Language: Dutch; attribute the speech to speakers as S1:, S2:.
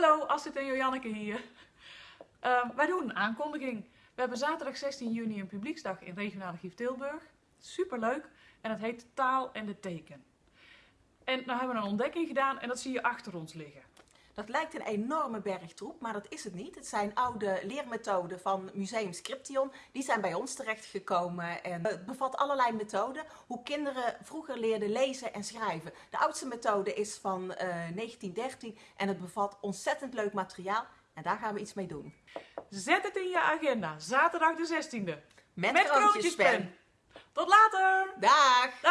S1: Hallo, Astrid en Joanneke hier. Uh, wij doen een aankondiging. We hebben zaterdag 16 juni een publieksdag in regionale Gief Tilburg. Superleuk. En het heet Taal en de Teken. En nou hebben we een ontdekking gedaan en dat zie je achter ons liggen.
S2: Dat lijkt een enorme bergtroep, maar dat is het niet. Het zijn oude leermethoden van Museum Scription. Die zijn bij ons terechtgekomen en het bevat allerlei methoden. Hoe kinderen vroeger leerden lezen en schrijven. De oudste methode is van uh, eh, 1913 en het bevat ontzettend leuk materiaal. En daar gaan we iets mee doen.
S1: Zet het in je agenda, zaterdag de 16e.
S2: Met, Met
S1: Tot later!
S2: Dag!
S1: Dag!